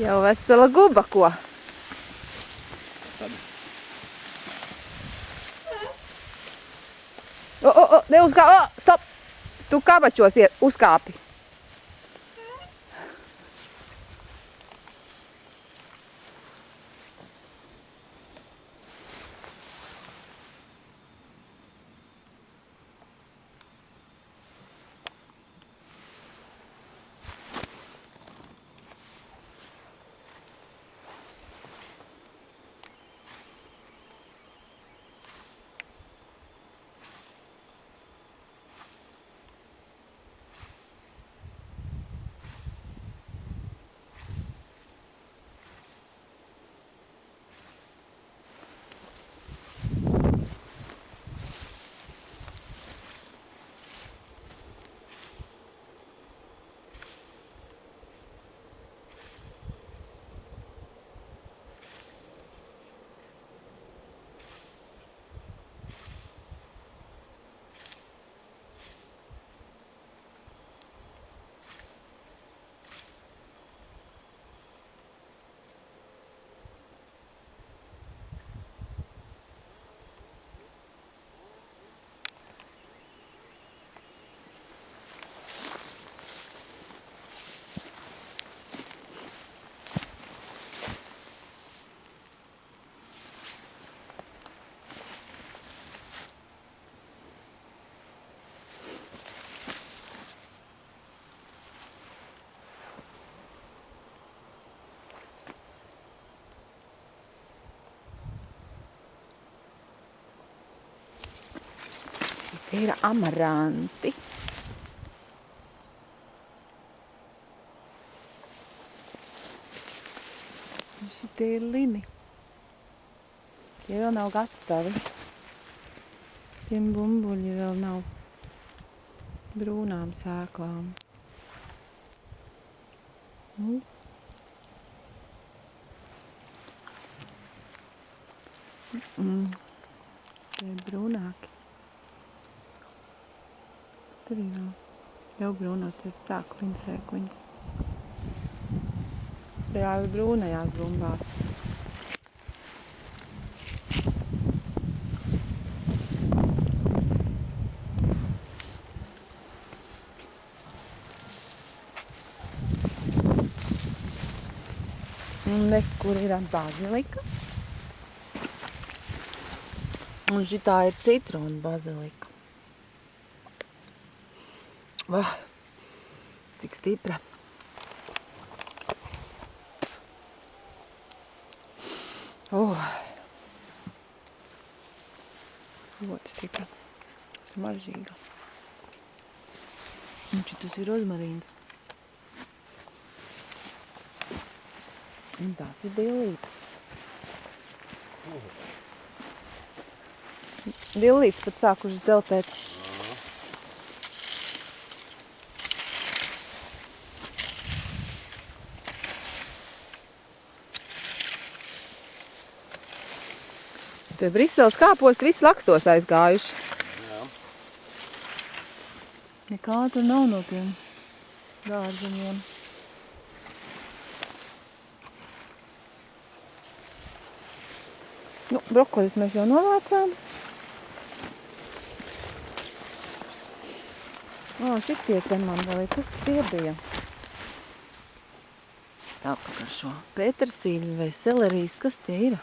Jau vesela guba ko. O, o, o, neuzkā, o, stop! Tu kabačos uzkāpi. Ir amaranti. Šitie ir lini. Tie vēl nav gatavi. Tiem bumbuļi vēl nav brūnām sēklām. Nu. Mm. Tie ir brūnāki. Ir vēl. Jau brūnoties sāk viņas sēkliņas. Ir brūnajās bumbās. Nekur ir bazilika. Un šitā ir citrona bazilika. Vah, cik stipra. Oh. Ļoti stipra. Smaržīga. Un šitas ir rozmarīns. Un tās ir dillītes. Dillītes pat sākušas dzeltēt. Te Briseles kāposti visi lakstos aizgājuši. Jā. Nekā tur nav no tiem dārziņiem. Nu, brokoļus mēs jau novācām. O, šitie te man vēl ir, kas tas iebija? Apakaļ šo petersīļu vai selerijas, kas tie ir?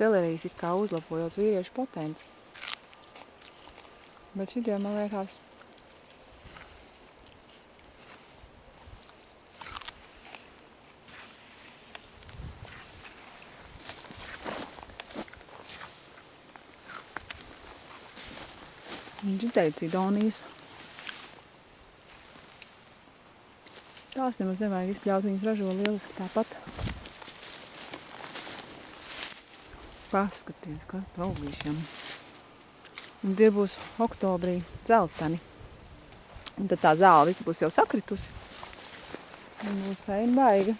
Selerijas it kā uzlabojot vīriešu potenci. Bet šitie, man liekas, Viņš izteica Idonijas. Tās nemaz nevajag izpļaut, viņas ražo lieliski tāpat. Paskaties, kā paugīšiem. Un tie būs oktobrī dzelteni. Un tad tā zāle viss būs jau sakritusi. Un būs feina baiga.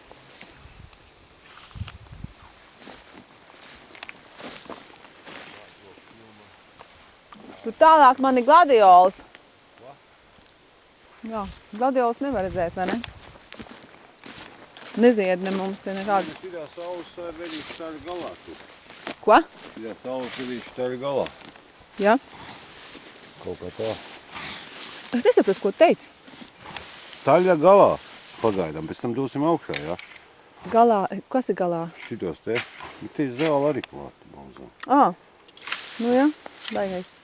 Tur tālāk man ir gladiols. Jā, gladiolas nevar redzēt, vai ne? Nezied ne mums te nekādu. Šitā saules vedīša tā ir galā. tur. Ko? Šitā saules vedīša tā ir galā. Jā. Kaut kā tā. Es nesaprotu, ko teici. Taļa galā. Pagaidām, pēc tam dosim augšā, jā. Galā, kas ir galā? Šitos te. Ir zāle arī klāta balzā. Ā, nu jā, baigais.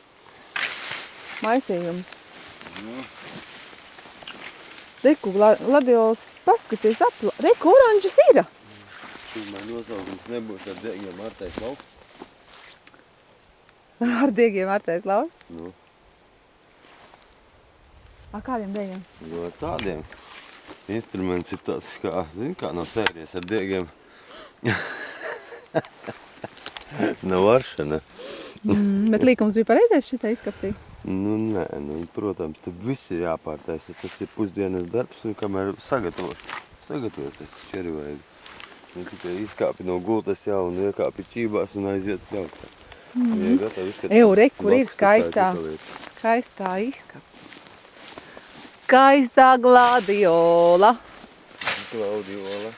Maisījums. Reku, gladiolas, paskaties apla. Reku, oranžas ir. Pirmā nosaukums nebūs ar degiem Martais lauks. Ar diegiem vārtais lauz. Nu, Ar kādiem diegiem? no ar tādiem. Instruments ir tāds, kā, zini, kā no sērijas ar degiem. Nav varšana. Mm, bet līkums bija pareizais šitā izskaptī. Nu, nē, nu, protams, tad viss ir jāpārtaisa. Tas ir pusdienas darbs, un kamēr sagatavos, sagatavoties šķeri vajag. Nu, tikai izkāpi no gultas jau un iekāpi čībās un aiziet pļaut. Mm -hmm. Gatavi. Eju, re, kur ir skaistā. Skaistā izskaptī. Skaistā gladiola. Klaudiola.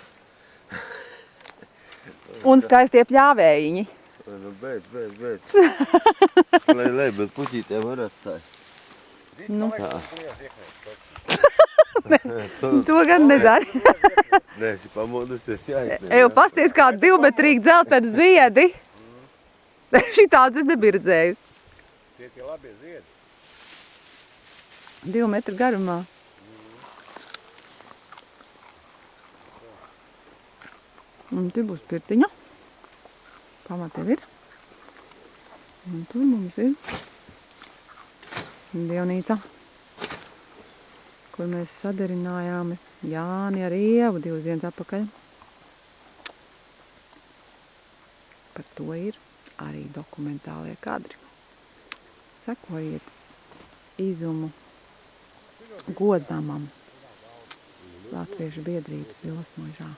Un skaistie pļāvējiņi. Nu, beidz, beidz, beidz. lai, lai, bet puķītēm var atstāt. Nu. Tā. To gan nedara. Nē, esi pamodusies, jāiet. Eju, pasties kā divmetrīgi dzelteni ziedi. Šitādas es nebiju redzējusi. Tie tie labie ziedi. Divu metru garumā. Un te būs pirtiņa. Pamatē ir. Un tur mums ir dievnīca, kur mēs sadarinājām Jāni ar Ievu divas dienas atpakaļ. Par to ir arī dokumentālie kadri. Sekojiet izumu godamam Latviešu biedrības Vilas mūžā.